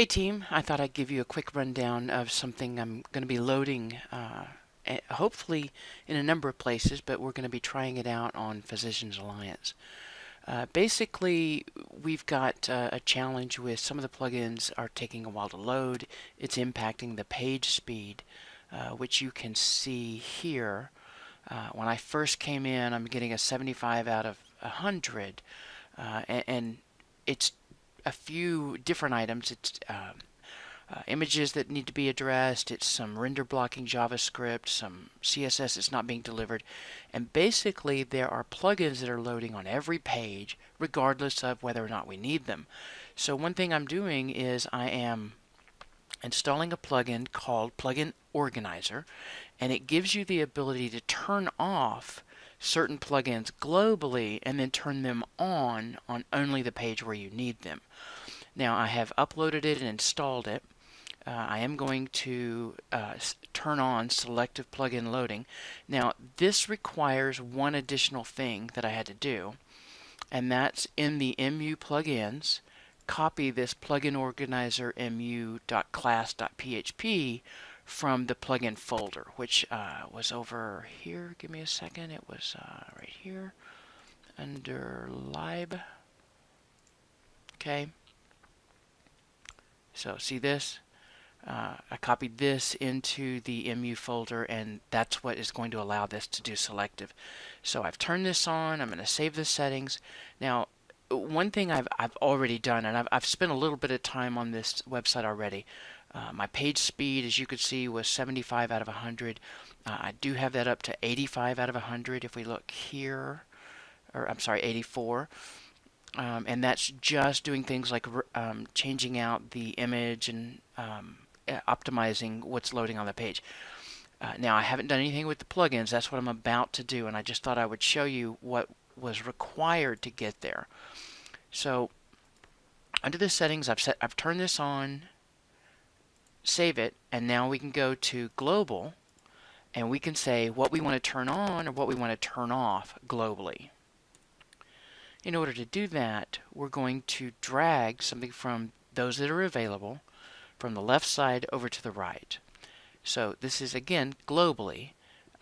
Hey team, I thought I'd give you a quick rundown of something I'm going to be loading uh, hopefully in a number of places, but we're going to be trying it out on Physicians Alliance. Uh, basically, we've got uh, a challenge with some of the plugins are taking a while to load. It's impacting the page speed, uh, which you can see here. Uh, when I first came in, I'm getting a 75 out of 100, uh, and, and it's a few different items. It's um, uh, images that need to be addressed, it's some render blocking JavaScript, some CSS that's not being delivered, and basically there are plugins that are loading on every page regardless of whether or not we need them. So one thing I'm doing is I am installing a plugin called Plugin Organizer and it gives you the ability to turn off certain plugins globally and then turn them on on only the page where you need them. Now I have uploaded it and installed it. Uh, I am going to uh, turn on selective plugin loading. Now this requires one additional thing that I had to do and that's in the MU plugins copy this plugin organizer mu.class.php from the plugin folder, which uh, was over here. Give me a second. It was uh, right here under lib. Okay. So see this? Uh, I copied this into the MU folder and that's what is going to allow this to do selective. So I've turned this on. I'm going to save the settings. Now one thing I've, I've already done and I've, I've spent a little bit of time on this website already uh, my page speed, as you could see, was 75 out of 100. Uh, I do have that up to 85 out of 100 if we look here, or I'm sorry, 84. Um, and that's just doing things like um, changing out the image and um, optimizing what's loading on the page. Uh, now, I haven't done anything with the plugins. That's what I'm about to do, and I just thought I would show you what was required to get there. So, under the settings, I've set, I've turned this on save it, and now we can go to global, and we can say what we want to turn on or what we want to turn off globally. In order to do that, we're going to drag something from those that are available from the left side over to the right. So this is again globally.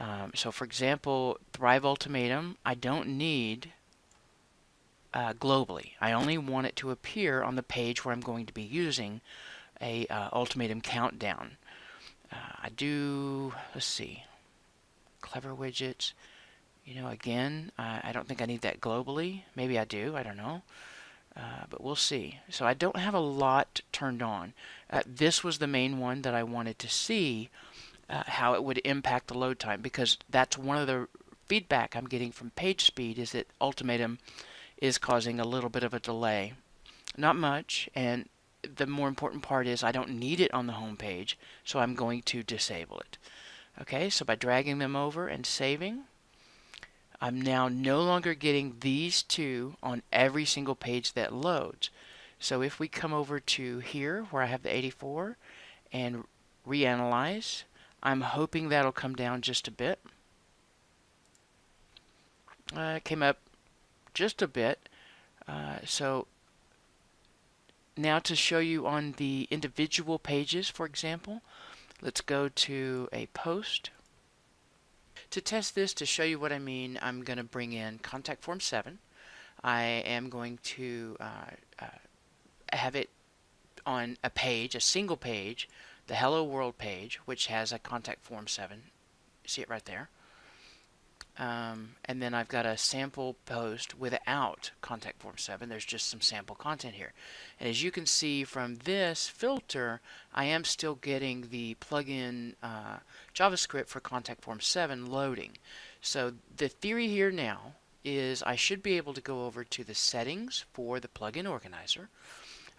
Um, so for example, Thrive Ultimatum, I don't need uh, globally. I only want it to appear on the page where I'm going to be using a uh, ultimatum countdown. Uh, I do, let's see, clever widgets. You know, again, I, I, don't think I need that globally. Maybe I do, I don't know. Uh, but we'll see. So I don't have a lot turned on. Uh, this was the main one that I wanted to see uh, how it would impact the load time because that's one of the feedback I'm getting from page speed is that ultimatum is causing a little bit of a delay. Not much, and the more important part is I don't need it on the home page, so I'm going to disable it. Okay, so by dragging them over and saving, I'm now no longer getting these two on every single page that loads. So if we come over to here where I have the 84 and reanalyze, I'm hoping that'll come down just a bit. Uh, came up just a bit. Uh, so now to show you on the individual pages, for example, let's go to a post. To test this, to show you what I mean, I'm going to bring in contact form 7. I am going to uh, uh, have it on a page, a single page, the Hello World page, which has a contact form 7. See it right there. Um, and then I've got a sample post without contact form 7. There's just some sample content here. And as you can see from this filter, I am still getting the plugin uh, JavaScript for contact form 7 loading. So the theory here now is I should be able to go over to the settings for the plugin organizer.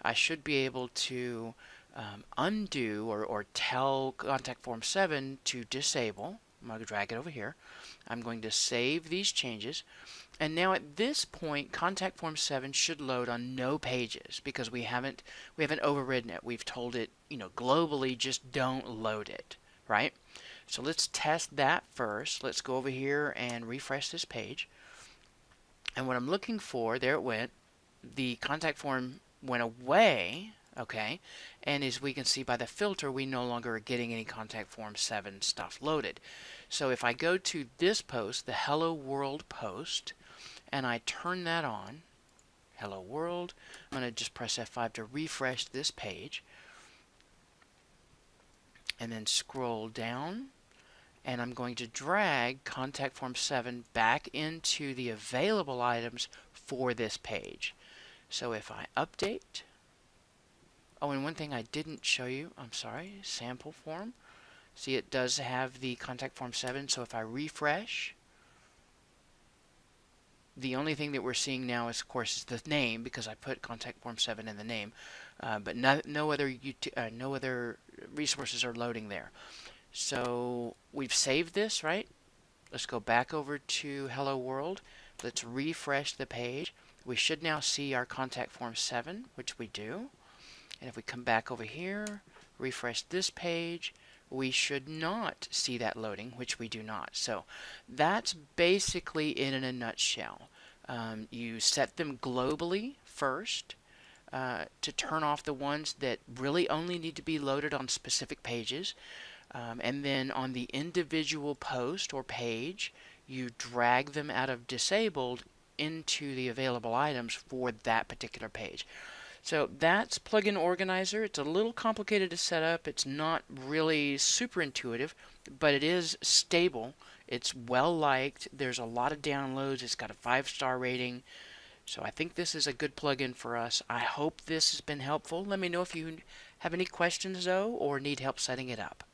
I should be able to um, undo or, or tell contact form 7 to disable I'm going to drag it over here. I'm going to save these changes. And now at this point, contact form 7 should load on no pages because we haven't we haven't overridden it. We've told it, you know, globally just don't load it, right? So let's test that first. Let's go over here and refresh this page. And what I'm looking for, there it went. The contact form went away. Okay? And as we can see by the filter, we no longer are getting any contact form 7 stuff loaded. So if I go to this post, the Hello World post, and I turn that on, Hello World, I'm going to just press F5 to refresh this page, and then scroll down, and I'm going to drag contact form 7 back into the available items for this page. So if I update, Oh, and one thing I didn't show you, I'm sorry, sample form. See, it does have the contact form 7, so if I refresh, the only thing that we're seeing now is, of course, is the name, because I put contact form 7 in the name, uh, but no, no, other uh, no other resources are loading there. So we've saved this, right? Let's go back over to Hello World. Let's refresh the page. We should now see our contact form 7, which we do. And if we come back over here, refresh this page, we should not see that loading, which we do not. So that's basically it in a nutshell. Um, you set them globally first uh, to turn off the ones that really only need to be loaded on specific pages. Um, and then on the individual post or page, you drag them out of disabled into the available items for that particular page. So that's Plugin Organizer. It's a little complicated to set up. It's not really super intuitive, but it is stable. It's well liked. There's a lot of downloads. It's got a five star rating. So I think this is a good plugin for us. I hope this has been helpful. Let me know if you have any questions though or need help setting it up.